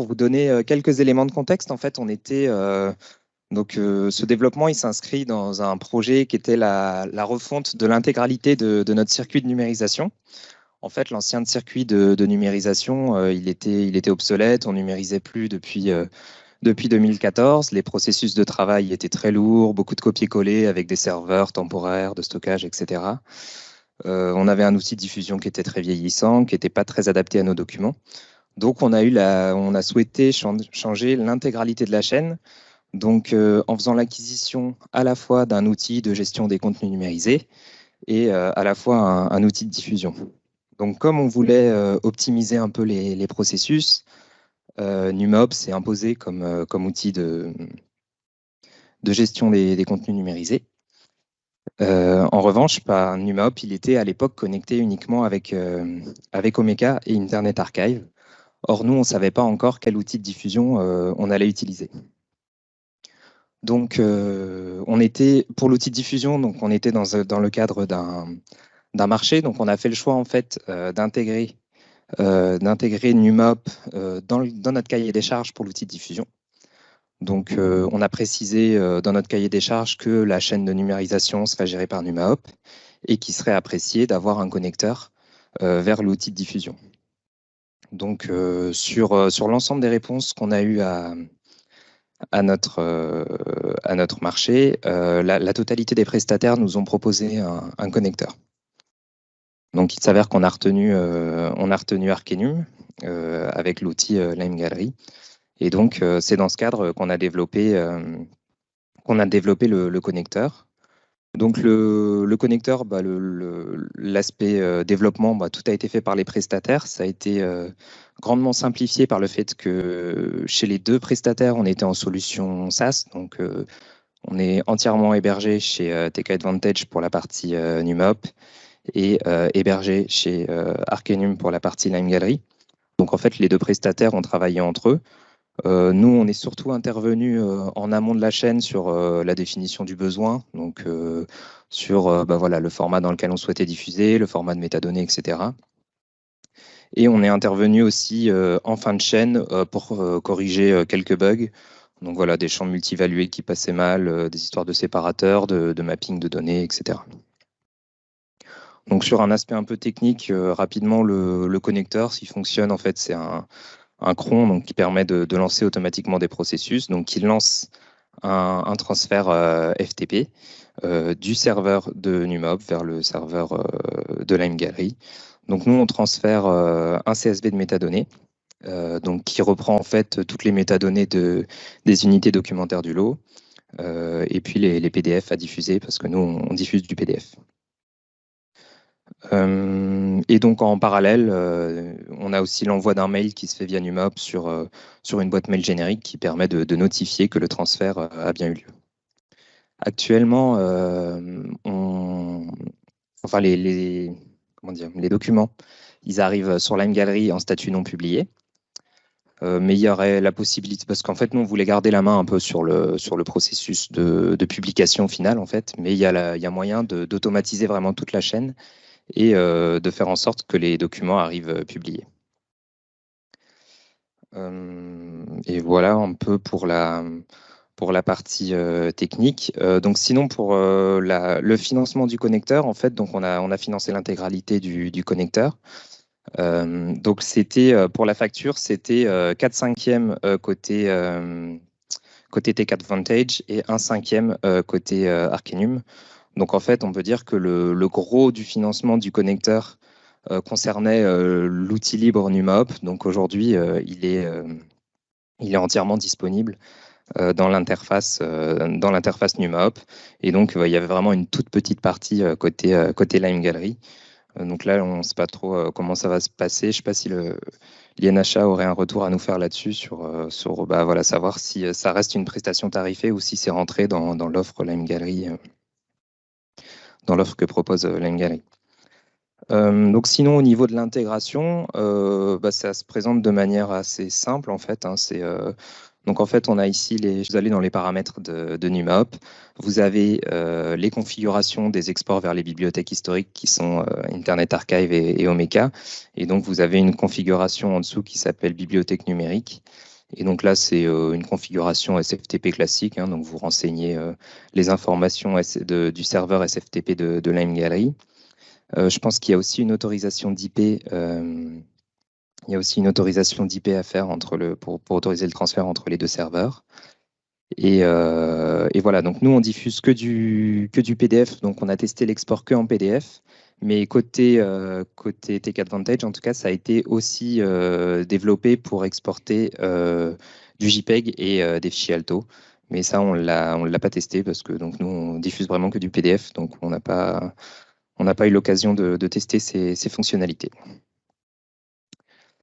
pour vous donner quelques éléments de contexte, en fait, on était donc, ce développement, il s'inscrit dans un projet qui était la, refonte de l'intégralité de, notre circuit de numérisation. En fait, l'ancien circuit de, numérisation, il, était, il était obsolète, on numérisait plus depuis, depuis 2014. Les processus de travail étaient très lourds, beaucoup de copier-coller avec des serveurs temporaires, de stockage, etc. on avait un outil de diffusion qui était très vieillissant, qui n'était pas très adapté à nos documents. Donc, on a, souhaité changer l'intégralité de la chaîne. Donc, euh, en faisant l'acquisition à la fois d'un outil de gestion des contenus numérisés et euh, à la fois un, outil de diffusion. Donc, comme on voulait euh, optimiser un peu les, processus, NumOps s'est imposé comme, outil de, gestion des, contenus numérisés. en revanche, NumOps, il était à l'époque connecté uniquement avec Omeka et Internet Archive. Or, nous, on ne savait pas encore quel outil de diffusion on allait utiliser. Donc, euh, on était pour l'outil de diffusion, on était dans, dans le cadre d'un marché. Donc, on a fait le choix en fait euh, d'intégrer euh, d'intégrer Numop dans, notre cahier des charges pour l'outil de diffusion. Donc, on a précisé dans notre cahier des charges que la chaîne de numérisation serait gérée par NumaHop et qu'il serait apprécié d'avoir un connecteur vers l'outil de diffusion. Donc, sur, sur l'ensemble des réponses qu'on a eues à, euh, notre marché, euh, la, totalité des prestataires nous ont proposé un, connecteur. Donc, il s'avère qu'on a retenu, euh, retenu Arcanum avec l'outil Lime Gallery. Et donc, c'est dans ce cadre qu'on a développé, qu'on a développé le, connecteur. Donc le, connecteur, bah, l'aspect développement, bah, tout a été fait par les prestataires. Ça a été grandement simplifié par le fait que chez les deux prestataires, on était en solution SaaS. Donc, euh, on est entièrement hébergé chez euh, TK Advantage pour la partie euh, NumOp et hébergé chez Arcanum pour la partie Lime Gallery. Donc, en fait, les deux prestataires ont travaillé entre eux. Nous, on est surtout intervenu en amont de la chaîne sur la définition du besoin, donc sur bah, le format dans lequel on souhaitait diffuser, le format de métadonnées, etc. Et on est intervenu aussi euh, en fin de chaîne euh, pour euh, corriger quelques bugs. Donc voilà, des champs multivalués qui passaient mal, des histoires de séparateurs, de, mapping de données, etc. Donc sur un aspect un peu technique, rapidement, le, connecteur, s'il fonctionne, en fait, c'est un, cron donc, qui permet de, lancer automatiquement des processus, donc qui lance un, transfert FTP du serveur de Numob vers le serveur de Lime Gallery. Donc nous, on transfère euh, un CSV de métadonnées, euh, donc qui reprend en fait toutes les métadonnées de, des unités documentaires du lot, euh, et puis les, PDF à diffuser, parce que nous, on, diffuse du PDF. et donc en parallèle, on a aussi l'envoi d'un mail qui se fait via Numop sur, sur une boîte mail générique qui permet de, notifier que le transfert a bien eu lieu. Actuellement, on, enfin les, les documents, ils arrivent sur Lime Gallery en statut non publié. Euh, mais il y aurait la possibilité, parce qu'en fait, nous, on voulait garder la main un peu sur le, processus de, publication finale, en fait, mais il y il y a moyen d'automatiser vraiment toute la chaîne et euh, de faire en sorte que les documents arrivent euh, publiés. et voilà un peu pour la, pour la partie euh, technique. Euh, donc sinon pour euh, le financement du connecteur, en fait, donc on a on a financé l'intégralité du, connecteur. donc c'était pour la facture, c'était 4 cinquièmes côté côté T4 Vantage et 1 cinquième côté Arcanum. Donc en fait, on peut dire que le, le gros du financement du connecteur concernait l'outil libre NumOp. Donc aujourd'hui, il est il est entièrement disponible euh, dans l'interface euh, NumaHop. Et donc, il y avait vraiment une toute petite partie euh, côté, Lime Gallery. donc là, on ne sait pas trop comment ça va se passer. Je ne sais pas si l'INHA aurait un retour à nous faire là-dessus sur, bah, savoir si ça reste une prestation tarifée ou si c'est rentré dans, dans l'offre Lime Gallery, dans l'offre que propose Lime Gallery. donc sinon, au niveau de l'intégration, bah, ça se présente de manière assez simple en fait. Hein. Donc en fait, on a ici, les, vous allez dans les paramètres de, de NumaHop, vous avez euh, les configurations des exports vers les bibliothèques historiques qui sont euh, Internet Archive et, et, Omeka. Et donc vous avez une configuration en dessous qui s'appelle bibliothèque numérique. Et donc là, c'est euh, une configuration SFTP classique. Hein, donc vous renseignez euh, les informations du serveur SFTP de, de Lime. Euh, je pense qu'il y a aussi une autorisation d'IP il y a aussi une autorisation d'IP à faire entre le, pour, pour, autoriser le transfert entre les deux serveurs. Et, euh, et, voilà, donc nous, on diffuse que du, que du PDF. Donc, on a testé l'export que en PDF. Mais côté, euh, côté Tech Advantage, en tout cas, ça a été aussi euh, développé pour exporter euh, du JPEG et des fichiers Alto. Mais ça, on ne l'a pas testé parce que donc, nous, on diffuse vraiment que du PDF. Donc, on n'a pas, pas eu l'occasion de, tester ces fonctionnalités.